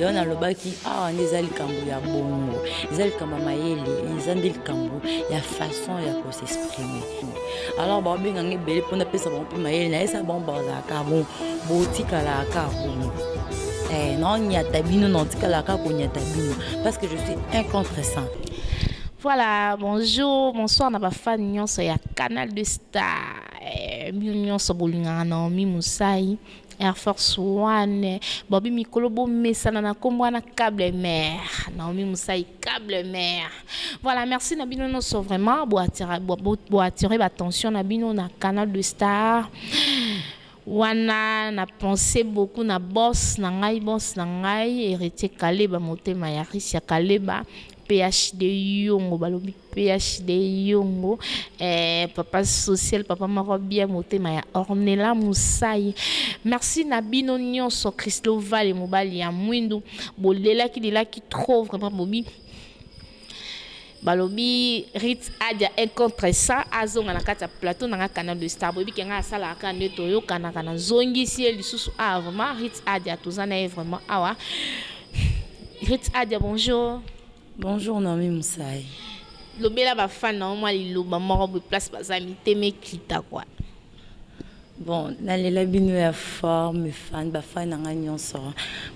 Yango nalobaki awa nde eza likambo ya bongo, eza likambo ya mayele, eza nde likambo ya façon ya ko s'exprimer. Alors baobenga nga ebele mpo napesa bango mpe mayele, nayesa bango bazalaka bon, botikalaka kaka bongo. Eh, naonyata bino, naotikalaka kaka konyata bino parce que je suis un contre 100. Voilà, bonjour, bonsoir na ba fans nyonso ya Canal de Star. Eh, bino nyonso bolingaka Naomi Musai, Air force one bobi mikolo bo mesana na kombo wana cable mère Naomi Musai cable mère voilà merci na bino noso vraiment bo attirer bo attirer ba tension na bino na canal de star wana na pense beaucoup na boss na ngai boss na ngai héritier kaleba motema ya Russia kaleba PHD yongo balobi PHD yo ngo eh papa social papa moko bien motema ya ornella musayi merci na bino nionso christo vale mobali ya muindu bo lelaki lelaki trop vraiment bobi balobi rit adia un contre sa azonga na kati ya plateau na nga canal de star boyebi ke nga asalaka kaka nde toyokanaka na zongisi ye lisusu awa vraiment rit adia toza na ye vraiment awa rit adia bonjour Bonjour Naomi Musayi. Lobela ba fan na yo mwa liloba moko boye place baza mitema ekita quoi. Bon na lela bino ya fort mes fans ba fans na nga nionso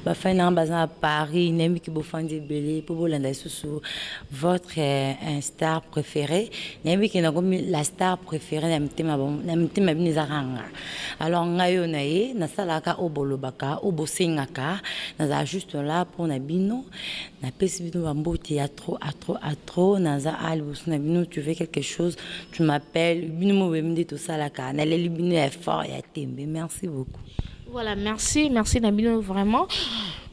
ba fans na nga baza na Paris na yebi ke bo fandi ebele po bo landa lisusu votre un star prefere na yebi ke na komi la star prefere na mitema na mitema na bino eza kaka nga alors ngai oyo na ye na salaka oyo bo lobaka oyo bo sengaka na zala juste là pona bino Na pesi bino ba mbote ya trop a trop a trop naza a liboso na bino tu veux quelque chose tu m'appelle bino moko boyebi nde tosalaka na leli bino ya fort ya tembe merci beaucoup. Voilà merci merci na bino vraiment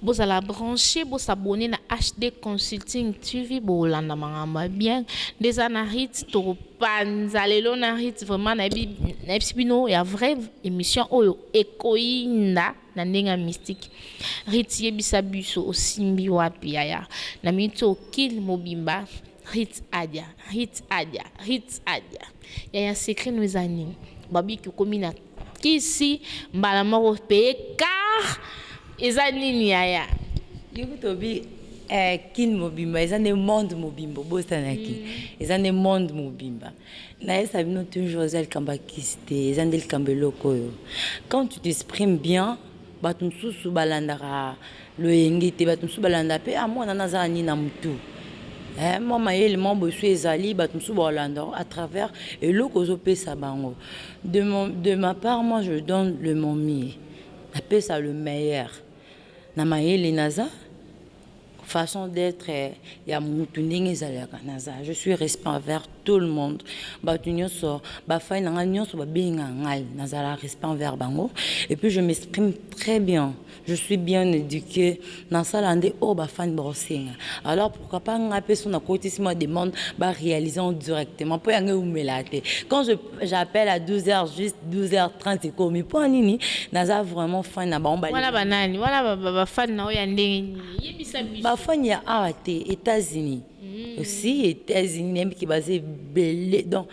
bozala branche bo s'abonner na HD consulting TV bolanda mangambo ya bien nde eza na Ritz toko panza lelo na Ritz vraiment na yebisi bino ya vrai emission oyo ekoyinda. na ndenge ya mystique Ritz yebisa biso osimbi wapi yaya na mito kill mobimba Ritz adia Ritz adia Ritz adia yaya secret no eza nini babiki okomi na kisi mbala moko paye car eza nini yaya yo kutu obi eh kin mobimba eza nde monde mobimba obosanaki eza nde monde mobimba Na yebisa bino toujours eza likambo ya kisi te eza nde likambo eloko oyo quand tu t'exprimes bien batu mususu ba landaka loyenge te batu mususu ba landaka pe ah mwana wana aza na nini na mutu eh mua mayele mua bosusu ezali batu mususu ba landa yo à travers eloko ozo pesa bango de mon de ma part moi je donne le mon mieux na pesa le meilleur na mayele naza façon d'etre ya mutu ndenge ezalaka naza je suis respect envers tout le monde batu nionso ba fans na ngai nionso ba benga ngai nazala respect envers bango et puis je m'exprime très bien je suis bien eduque na sala nde oyo ba fans bako senga alors pourquoi pas ngai pe soki na kotisi mua demande ba realiser yango directement po yango ewumela te quand je J'appelle à 12 heures juste 12 heures 30 ekomi pona nini naza vraiment fan na bango Wana ba nani? Wana ba fan na yo ya ndenge nini? Yebisa biso. Ba fan ya awa te etats unis si etats unis nayebi ke baza ebele donc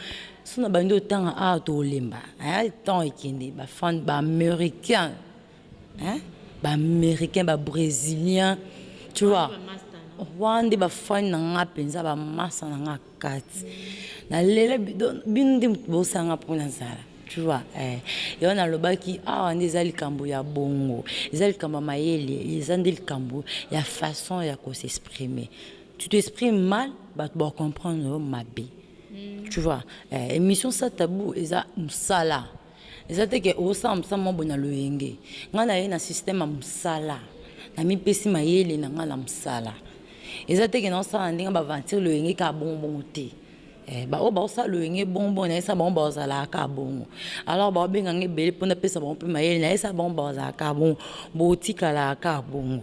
soki na bandi otanga awa tokolemba hein temps ekende ba fan ba americains. Hein ba americain ba bresilien tu vois wana nde ba fan na nga penza ba masta na nga kati na lele bino nde mutu bo sala nga po na zala tu vois eh yango na lobaki awa nde eza likambu ya bongo eza likambu ya mayele eza nde likambu ya façon ya ko s'exprimer tu t'exprimes mal batu ba comprendre yo mabe tu vois eh emission sans tabou eza musala Eza te ke ozo sala musala moko boye na loyenge. Nga naye na système ya musala. Na mi pesi mayele na nga na musala. Eza te ke nazo sala na ndenge ba aventure loyenge kaka bongo bongo te. Eh ba oyo bazo sala loyenge bongo bongo na yebisa bango bako zala kaka bongo. Alors bako benga nga ebele po na pesa bango pe mayele na yebisa bango bako zala kaka bongo. Bo tikala kaka bongo.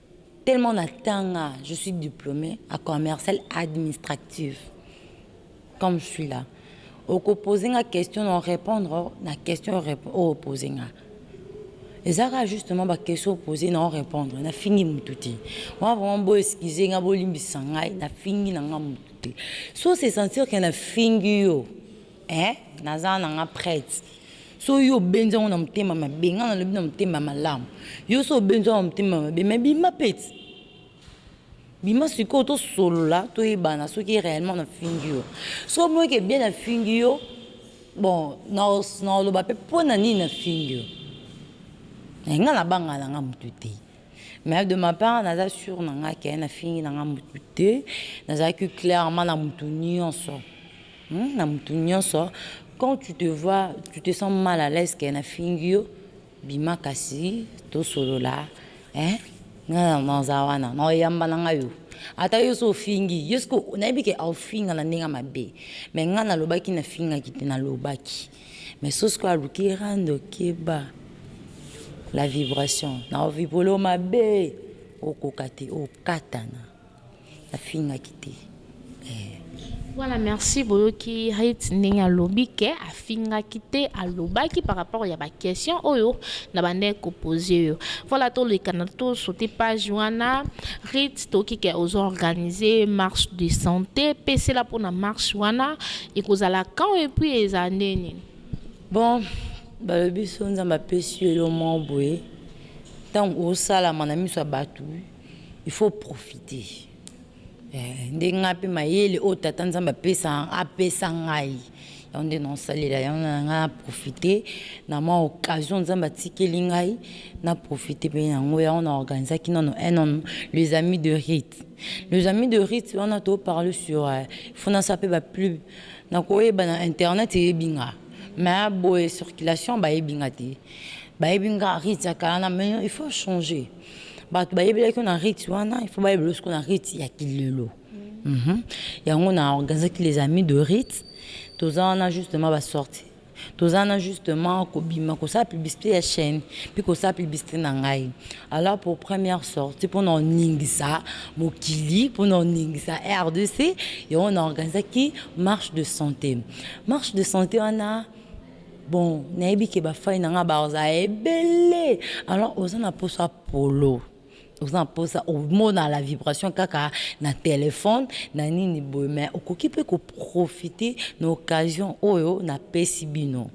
Tellement na tanga je suis diplome a commercial administrative comme je suis là oko pose nga question na repondre na question oyo o pose nga eza kaka justement ba question o pose na o repondre na fingi mutu te wa vraiment bo excuse nga bo limbisa ngai na fingi na nga mutu te so se sentir que na fingi yo Eeh naza na nga prete. Soki yo obenzi yango na motema mabe nga nalobi na motema malamu yo soki obenzi yango na motema mabe mais bima pete bima sikoyo tosolola toyebana soki reellement na fingi yo soki omoni ke bien na fingi yo bon nakoloba pe pona nini na fingi yo mais nga nabanga na nga mutu te mais de ma part naza sur na nga ke na fingi na nga mutu te nazalaki clairement na mutu nionso Hum na mutu nionso quand tu te vois tu te sens mal à l'aise que na fingi yo bima kasi to solola eh nga naza wana nao yamba nanga yo ata yo so ofingi yo siko nayebi ke au finga na ndenge mabe mais nga na lobaki na finga ki te na lobaki mais so siko aluki rando keba la vibration nao vibolo mabe okoka te okatana. afingaki te eeh. Voilà merci boyoki Rit ndenge alobi ke afingaki te alobaki par rapport ya ba question oyo na bandaki ko pose yo voilà toleka na to sauter page wana Rit toyoki ke ozo organiser marche de sante pesela pona marche wana ekozala quand et puis ezala ndenge nini? Bon balobi biso nzambe apesi yo eloko moko boye tangu osalama na misu ya batu. Il faut profite eh nde nga pe mayele oyo tata nzambe apesa apesa ngai yango nde nao salela yango na nga na profite na mwa occasion nzambe atikeli ngai na profite pe yango yango na organisaki nano un nom les amis de rite les amis de rite wana to parle sur eh, il faut nasala pe ba plub na koyeba na internet eyebi nga mais boye circulation bayebi nga te bayebi nga rite ya kala na mais il faut changer Batu bayebelaki yo na rite wana il faut bayebela yo sikoyo na rite ya kilelo. Uhmm yango na organisaki les amis de rite toza wana justement ba sortie toza wana justement kobima kosala publicite ya chaine puis kosala publicite na ngai alors pour première sortie pona oningisa mokili pona oningisa rdc yango na organisaki marche de sante marche de sante wana Bon nayebi ke ba fans nanga baza ebele alors oza na posa polo oza na posa omona la vibration kaka na telephone na nini boye mais okoki pe ko profiter na occasion oyo na pesi bino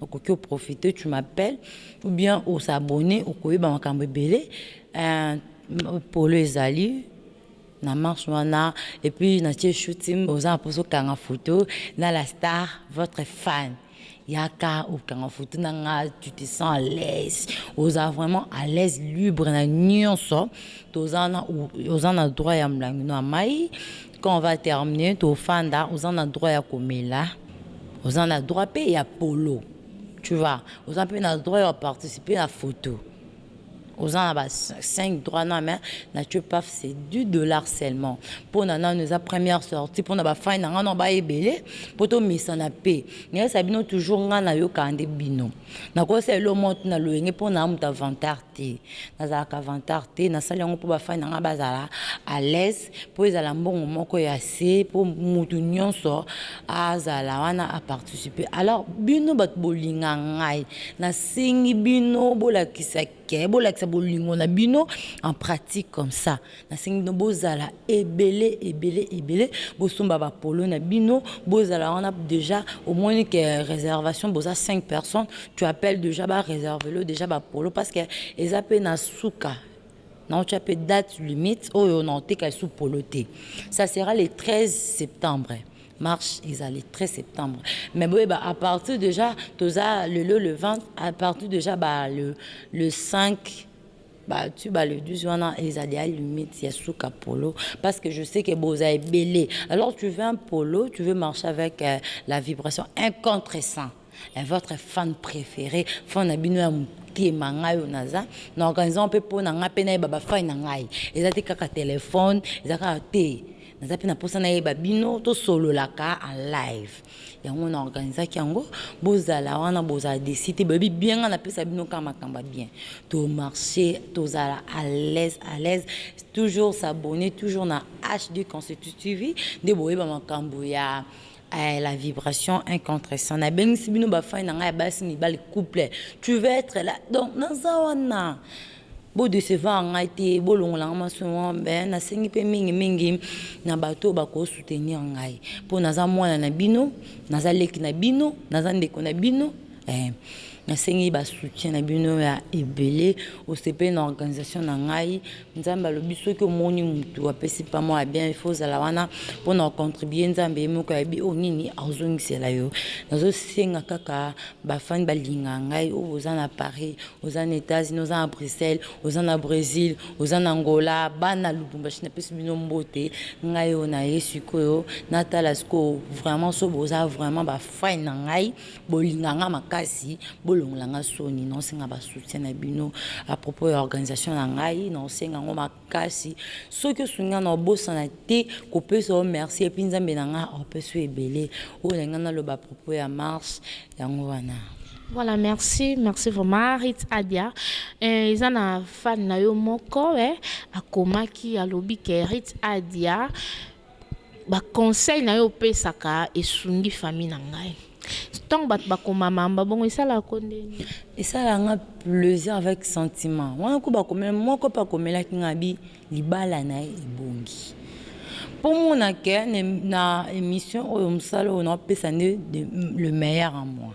okoki o profiter tu m'appelles ou bien o s'abonner okoyeba makambo ebele eeh polo ezali na marche wana et puis na tie shooting oza na posa okanga photo na la star votre fan yaka okanga photo na nga tu te sens à l'aise oza vraiment à l'aise libre na nionso toza na oza na droit ya mulangi no ya mayi quand on va terminer tofanda oza na droit ya komela oza na droit pe ya polo tu vois oza pe na droit ya participer na photo Oza na ba cinq droit na main na ce paf c'est du dollars seulement pona nanu eza première sortie pona ba fans na nga nao baya ebele po to mesana pe na yebisa bino toujours nga na yokaka nde bino na koki osala eloko moko te na loyenge po naza mutu ya vantard te nazalaka vantard te nasali yango po ba fans na nga bazala alaise po ezala mbongo moko ya se po mutu nionso azala wana a participer alors bino batu bolinga ngai na sengi bino bolakisa que bolakisa bolingo na bino en pratique comme ça na sengi bino bozala ebele ebele ebele bosomba ba polo na bino bozala wana dejà omoni que reservation boza cinq personnes tu appelle dejà ba reserve lo dejà ba polo parce que eza pe na suka Naotia pe date limite oyo naoteka lisusu polo te ça sera le 13 septembre marche eza le 13 septembre mais boyeba à partir dejà toza lelo le 20 à partir dejà ba le le 5 ba tu ba le 12 wana eza dejà limite ya suka polo parce que je sais que boza ebele alors tu veux un polo tu veux marcher avec la vibration un contre 100. Eh votre fan prefere fan na bino ya motema ngai oyo naza na organise yango mpe mpo na ngai mpe nayeba ba fan na ngai eza te kaka telephone eza kaka te naza mpe na mposa nayeba bino tosololaka en live yango na organisaki yango bozala wana bozala desi te boyebi bien ngai napesa bino kaka makambo ya bien to marche tozala à l'aise à l'aise toujours s'abonner toujours na HD Constitutive nde boyeba makambo ya Eeh la vibration un contre 100 na bengisi bino ba fan na nga ya basi mibali couple tu veux etre là donc naza wana bo decevoir ngai te bo longola nga masumu mais na sengi pe mingi mingi na batu oyo bako soutenir ngai po naza mwana na bino naza leki na bino naza ndeko na bino eeh na sengi ba soutien na bino ya ebele osepeli na organisation na ngai Nzambe alobi soki omoni mutu apesi pamon ya bien il faut ozala wana pona o contribuer nzambe ye moko ayebi oyo nini akozongisela yo nazo senga kaka ba fan balinga ngai oyo oza na paris oza na etats unis oza na bruxelles oza na bresil oza na angola bana lubumbashi na pesi bino mbote ngai oyo na ye sikoyo natala sikoyo vraiment soki boza vraiment ba fan na ngai Bolinga nga makasi bolongola nga soni nao senga ba soutien na bino a propos ya organisation na ngai nao senga yango makasi soki osungi nga nao bosana te ko pesa yo merci epuis nzambe na nga ao pesa yo ebele oyo na linga na loba a propos ya marche yango wana. Voilà merci merci vraiment Rit Adia eh, eza na fan na yo moko eh akomaki alobi ke Rit Adia Ba conseils nayo opesaka esungi famille na ngai. Tango batu bakoma mamba bongo esalaka ko ndenge? Esalaka nga plaisir avec sentiment. Wana kutu ba komela moko pe akomelaki nga abi libala na ye ebongi. Po omona que na emission oyo musala oyo nao pesa nde le meilleur en moi.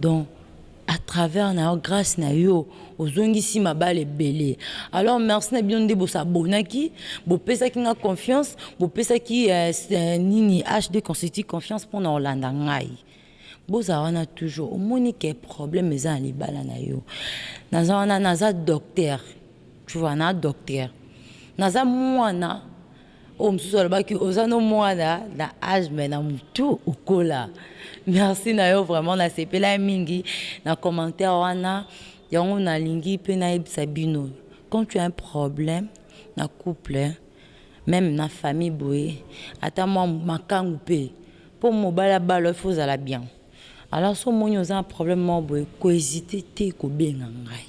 donc à travers na yo grace na yo ozongisi mabala ebele alors merci na bino nde bo s'abonnaki bo pesaki nga confiance bo pesaki nini HD consulting confiance pona olanda ngai bozala wana toujours omoni ke problème eza na libala na yo naza wana naza docteur tu vois na docteur naza muana Oyo mususu alobaki oza no muana na age mais na mutu okola merci na yo vraiment na sepela mingi na commentaire wana yango na lingi pe na yebisa bino quand tu as un problème na couple meme na famille boye ata mua makangu pe po mobali abala il faut ozala bien Alors soki omoni oza na problème moko boye ko hesiter te ko benga ngai.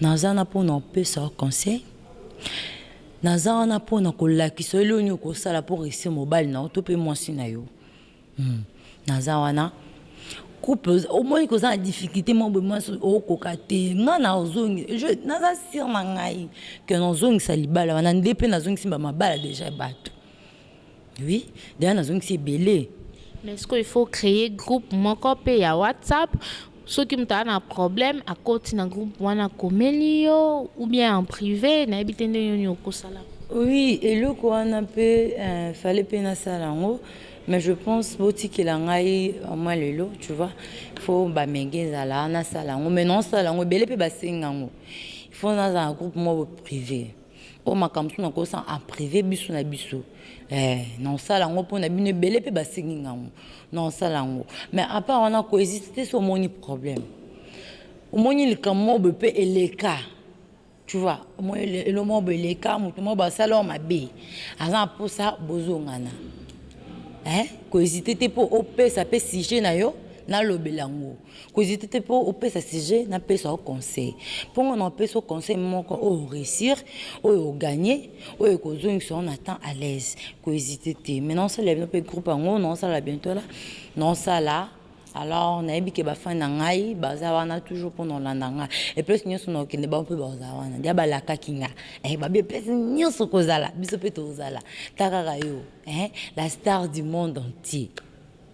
Naza wana pona ko pesa yo conseil, naza wana pona ko lakisa yo eloko nini oko sala pour reussir mobali na yo to pe mwasi na yo. Hum naza wana couple omoni koza na difficulte moko boye mwasi o koka te ngai na zongi je naza sur na ngai que na zongisa libala wana nde pe na zongisi ba mabala dejà ya batu. Oui dejà nazongisi ebele. Mais sikoyo il faut creer groupe moko pe ya WhatsApp soki mutu aza na problème akoti na groupe wana akomeli yo ou bien en prive nayebi te ndenge nini okosala. Oui eloko wana pe fallait pe nasala yango mais je pense botikela ngai au moins lelo tu vois il faut ba mega ezala nasala yango mais naosala yango ebele pe basengi yango il faut nazala na groupe moko prive. Oyo makambo mosusu na kosala en prive biso na biso eh, na kosala yango mpo na bino ebele mpe basengi nga yango na kosala yango mais à part wana ko hésite te so omoni problème omoni likambo moko boye mpe eleka tu vois omoni elo moko boye eleka moto moko basala oyo mabe aza na mposa bozongana eh ko hésite te mpo opesa mpe sujet na yo nalobela yango Ko hesiter te po opesa sujet na pesa yo conseil. Po nga nako pesa yo conseil moko oyo o reussir, oyo o gagner, oyo eko zongisa yo na temps à l'aise. Ko hesiter te. Mais nao salela bino pe groupe yango nao sala bientot là, nao sala alors na yebi ke ba fans na ngai baza wana toujours pona ko landa nga. Et place nioso nao kende bango pe bako zala wana. Dejà ba lakaki nga eh ba be place nioso oko zala biso pe toko zala ta kaka yo eh la star du monde entier.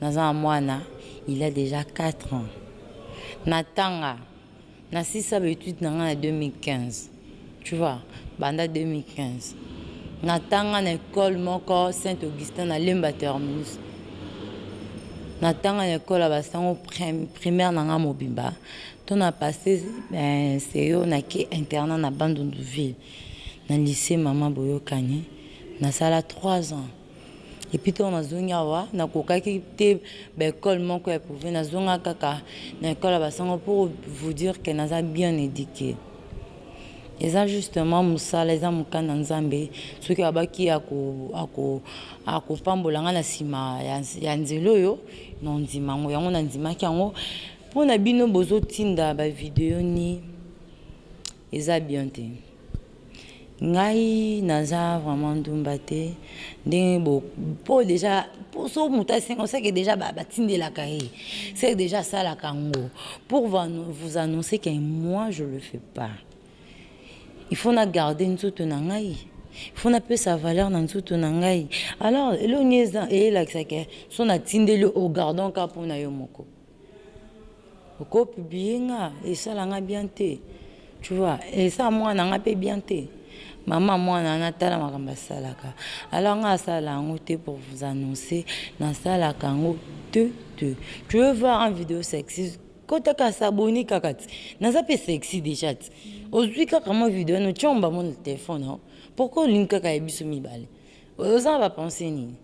Naza na muana il a dejà quatre ans na tanga na sisa ba etudes na nga na 2015 tu vois banda 2015 na tanga na ecole moko saint Augustin na lemba terminus na tanga na ecole ya ba sango primaire na nga mobimba to na passe seyo na ke internat na bandundu ville na lycee mama boyokani na sala trois ans. Et puis tango nazongi awa nakokaki te ba ecole moko ya prive nazonga kaka na ecole ya basango pour vous dire que naza bien eduque eza juste mua musala eza mukana nzambe soki abaki ako ako akopambola nga na sima ya ya nzela oyo na ondima yango yango na ndimaki yango pona bino bozotinda ba video ni eza bien te. Ngai naza vraiment ndumba te ndenge bo po dejà po so mutu asenga ce que dejà ba tindelaka ye ce que dejà asalaka ngo pour va vous annoncer que moi je le fais pas il faut na garde nzoto na ngai il faut na pesa valeur na nzoto na ngai alors eloko nini eza elakisa que so na tindeli yo o garde ngo kaka pona yo moko. Ko publier nga esala nga bien te tu vois esala muana nga pe bien te maman ya muana wana tala makambo asalaka alors nga nasala yango te pour vous annoncer nasalaka yango te te tu veux voir un video sexy kota ka s'abonner kaka ti naza pe sexy dejà ti ozui kaka mua video wana otie yango ba mua na telephone na yo pourquoi olingi kaka ya biso mibale oza na ba pensee nini?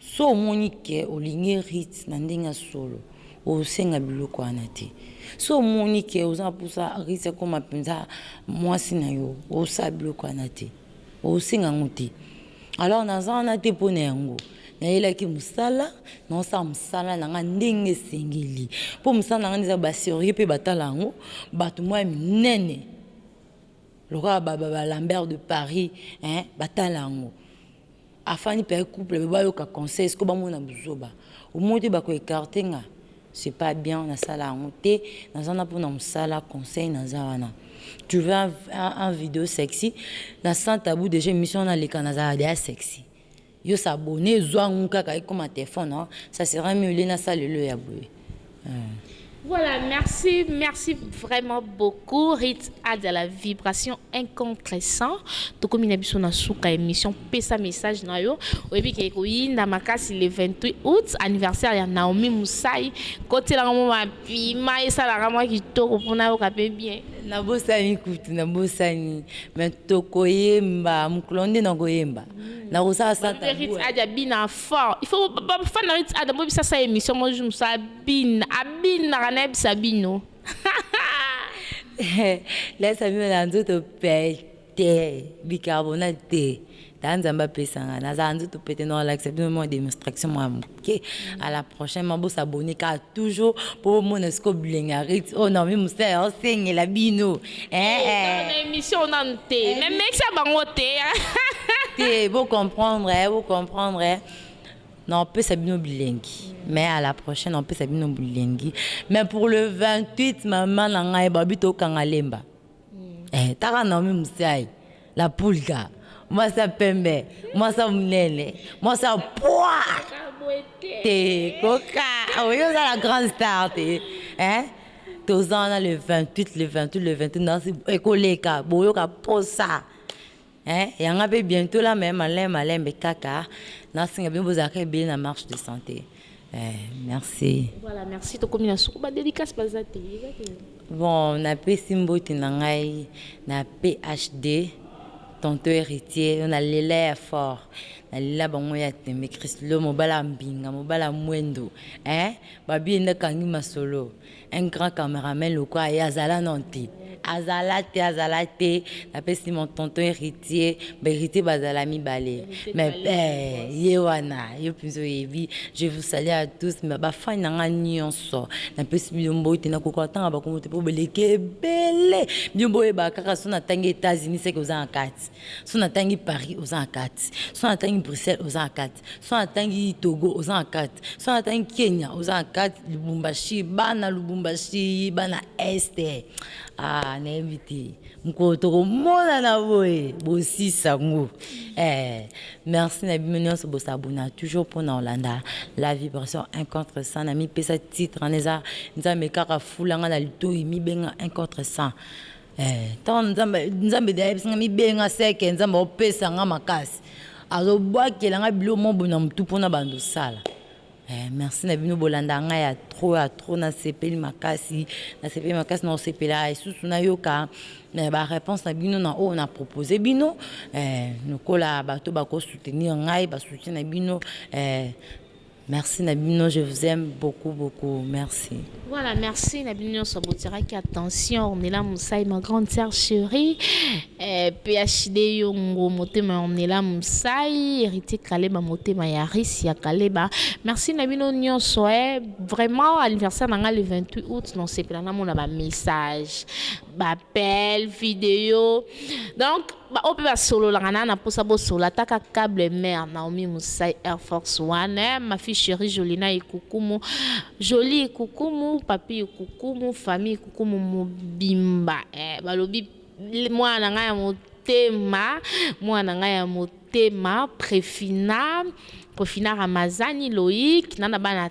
Soki omoni que olingi Ruth na ndenge ya solo, osenga biloko wana te. Soki omoni que oza na posa Ruth akoma penza mwasi na yo, osala biloko wana te. Osenga yango te. Alors naza wana te po na yango. Nayelaki mosala, naosala mosala na ngai ndenge esengeli. Po mosala na ngai nde eza ba serieux pe batala yango, bato moko ya minene lokola ba Lambert de Paris eh! Batala yango. Afandi pee couple pe bayoka conseil sikoyo bamona buzoba omoni te bako ecarte nga c'est pas bien nasala yango te naza na pona musala conseil naza wana tu veux un un video sexy na sans tabou dejà emission wana aleka nazalaka dejà sexy yo s'abonner zua ngu kaka ekoma telephone ça sera mieux au lieu nasala lelo ya boye. Voilà merci merci vraiment beaucoup Rit Adja la vibration incompressant tokomi na biso na suka ya emission pesa message na yo oyebi ke ekoyinda makasi le 28 aout anniversaire ya Naomi Musai kotela ngo mwa piment esalaka mwa kitoko po nayoka pe bien. Nabosani kutu nabosani mais tokoyemba mokolo yango nde nakoyemba nakosala satan. Rit Adja bina fort il faut ba fan na rit adam bobisa sa emission mo jour musa abina abinaka na yebisa bino lesa bino na nzoto pete bicarbonate te ta nzambe apesanga nazala nzoto pete na olakisa bino mwa demonstration mwa moke à la prochaine ma bosabone kaka toujours mpo bomona sikoyo bilenga rite oyo oh, naomi mosala ya osengela bino Eh eh. Na emission nanu te mais mekisa bango te hein. Te bo comprendre eh bo comprendre eh. Nao pesa bino bilengi mais à la prochaine nao pesa bino bilengi mais pour le 28 maman na ngai babi tokanga lemba eh taka Naomi Musiayi La pulga mwasa pembe mwasa munene mwasa pua te koka oyo oza la grande star te hein toza wana le 28 le 28 le 28 nasi ekoleka boyoka posa hein yanga pe bientot la mais malembe malembe kaka nasenga bino bozalaka ebele na marche de sante Eh merci. Voilà merci tokomi na suka ba dedicace baza te eza te. Bon na pesi mbote na ngai na PHD tonton heritier na lela ya fort na lela bango ya tembe christlo mobala mbinga mobala mwendo eh babie nda kangi masolo Un grand cameraman lokola ye azala nanu te. Azala te azala te na pesi mon tonton heritier ba heritier bazala mibale mais eeh ye wana yo penza oyebi je vous salue à tous mais ba fan na nga nionso na pesi bino mbote na koka ko tanga ba kombo te po boleki ebele bino bo yebaka kaka soki na tangi Etats Unis seke oza na kati Soki na tangi Paris oza na kati, soki na tangi Bruxelles oza na kati, soki na tangi Togo oza na kati, soki na tangi Kenya oza na kati, Lubumbashi, bana Lubumbashi, bana Est ah na yebi te mokolo toko monana boye bo sisa ngo eh merci na bino nionso bo s'abonna toujours pona olanda la vibration un contre 100 na mi pesa titre na eza Nzambe kaka fula nga na litoyi mi benga un contre 100 Eh tango nzambe nzambe dejà ayebisi nga mibenga seke nzambe akopesa nga makasi azo bwakela nga biloko moko boye na mutu po na banda osala eh merci na bino bolandaka nga ya trop ya trop na sepeli makasi na sepeli makasi nako sepela lisusu na yoka eh ba reponse na bino na oyo na propose bino eh lokola bato bako soutenir ngai ba soutien na bino eh Merci na bino je vous aime beaucoup beaucoup merci. Voilà merci na bino nionso botiakaki attention Ornella Musai ma grande sœur chérie eh, PHD Yongo motema ya Ornella Musai héritier Kaleba motema ya Rice ya Kaleba merci na bino nionso eh, vraiment anniversaire na nga le 28 août non sepela na mona ba message ba appel vidéo donc Ba oyo pe ba sololaka naza na posa bo solola ata ka cable mère Naomi Musai air force one eh ma fille cherie Jolina ikukumu Jolie ikukumu papy ikukumu famille ikukumu mobimba eh balobi mwana na nga ya motema mwana na nga ya motema Prefina Prefina Ramazani Loïc na na bana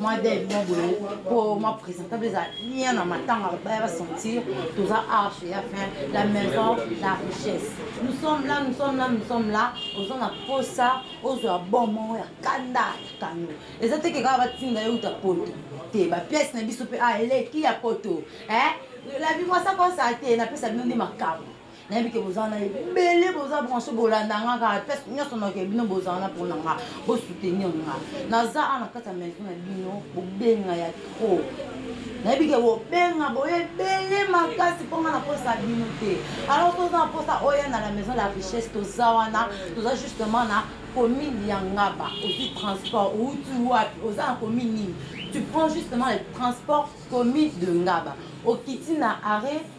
mwa dev mwa boye po mwa presentable eza bien na matanga baya ba sentir toza arche ya fin la maison la richesse nous sommes là nous sommes là nous sommes là oza na posa ozwa bon moko ya kanda ya kano eza teke kaka batinda ye uta poto te ba pièce na biso pe a eleki ya poto eh la vie moi ça comme ça te napesa bino nde makambo Nayebi que boza wana ebele boza branche bolanda nga kaka place nionso naoke bino boza wana pona nga bo soutenir nga naza awa na kati ya maison na bino bobenga ya trop nayebi ke bobenga boye ebele makasi mpo nga nakosa bino te alors toza na mposa oya na la maison la richesse toza wana toza justement na commune ya ngaba ozwi transport outi wapi oza na commune nini tu prends justement le transport commune de ngaba okiti na arrêt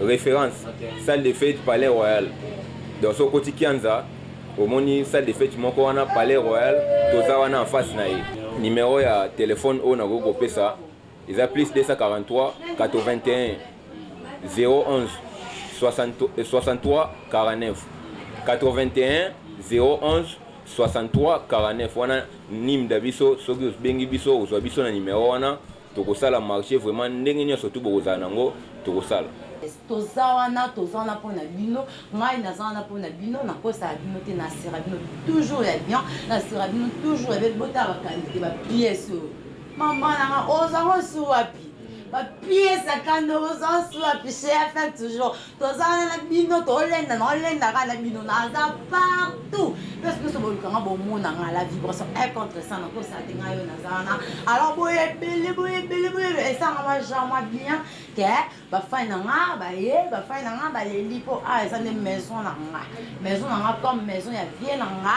Reference, Salle de fete Palais Royal donc soki okoti Kianza omoni salle de fete moko wana Palais Royal toza wana en face na ye. Numero ya telephone oyo nakoki kopesa eza plus 2438101634981016349 wana nimda biso soki obengi biso ozua biso na numero wana Tokosala marche vraiment ndenge nionso tout bokozala na ngo tokosala. Toza wana toza wana pona bino ngai naza wana pona bino na kosaka bino te na sera bino toujours ya bien na sera bino toujours ya belle botala ba qualite ba piece oyo maman na nga oza ngo su wapi ba piece ya kanda oza su wapi chez FM toujours Toza wana na bino tolenda na olenda ka na bino naza partout place nioso boluka nga bomona nga la vibration un contre 100 nako sate nga yo naza wana alors boye ebele boye ebele boye esanga mwa genre mwa bien ke ba fan na nga baye ba fan na nga baleli po awa eza nde maison na nga maison na nga comme maison ya vie na nga